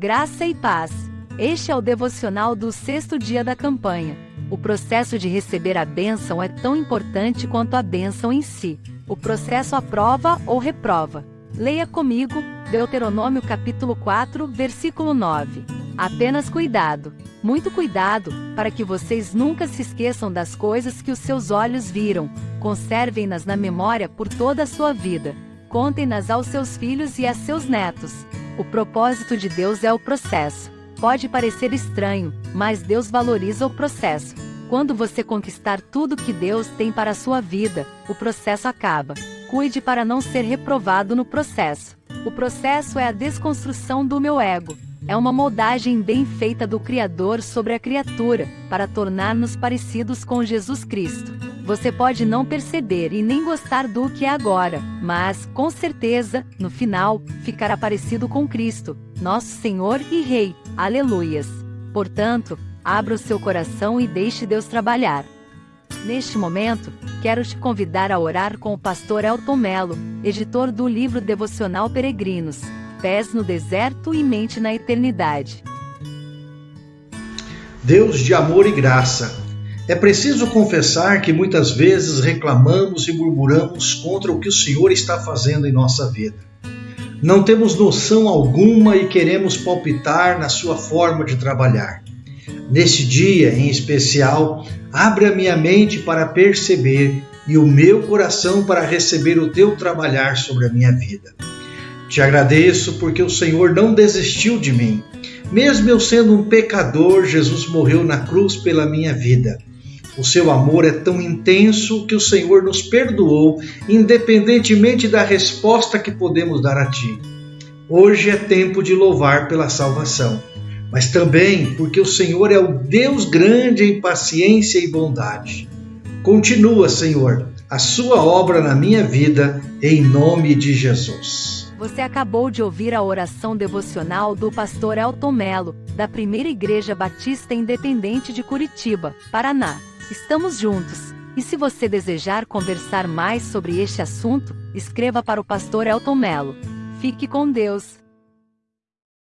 Graça e paz. Este é o devocional do sexto dia da campanha. O processo de receber a bênção é tão importante quanto a bênção em si. O processo aprova ou reprova. Leia comigo, Deuteronômio capítulo 4, versículo 9. Apenas cuidado, muito cuidado, para que vocês nunca se esqueçam das coisas que os seus olhos viram, conservem-nas na memória por toda a sua vida. Contem-nas aos seus filhos e a seus netos. O propósito de Deus é o processo. Pode parecer estranho, mas Deus valoriza o processo. Quando você conquistar tudo que Deus tem para a sua vida, o processo acaba. Cuide para não ser reprovado no processo. O processo é a desconstrução do meu ego. É uma moldagem bem feita do Criador sobre a criatura, para tornar-nos parecidos com Jesus Cristo. Você pode não perceber e nem gostar do que é agora, mas, com certeza, no final, ficará parecido com Cristo, nosso Senhor e Rei. Aleluias! Portanto, abra o seu coração e deixe Deus trabalhar. Neste momento, quero te convidar a orar com o pastor Elton Melo, editor do livro devocional Peregrinos, Pés no Deserto e Mente na Eternidade. Deus de amor e graça, é preciso confessar que muitas vezes reclamamos e murmuramos contra o que o Senhor está fazendo em nossa vida. Não temos noção alguma e queremos palpitar na sua forma de trabalhar. Neste dia em especial, abre a minha mente para perceber e o meu coração para receber o teu trabalhar sobre a minha vida. Te agradeço porque o Senhor não desistiu de mim. Mesmo eu sendo um pecador, Jesus morreu na cruz pela minha vida. O seu amor é tão intenso que o Senhor nos perdoou, independentemente da resposta que podemos dar a Ti. Hoje é tempo de louvar pela salvação, mas também porque o Senhor é o Deus grande em paciência e bondade. Continua, Senhor, a Sua obra na minha vida, em nome de Jesus. Você acabou de ouvir a oração devocional do pastor Elton Melo, da Primeira Igreja Batista Independente de Curitiba, Paraná. Estamos juntos. E se você desejar conversar mais sobre este assunto, escreva para o pastor Elton Melo. Fique com Deus.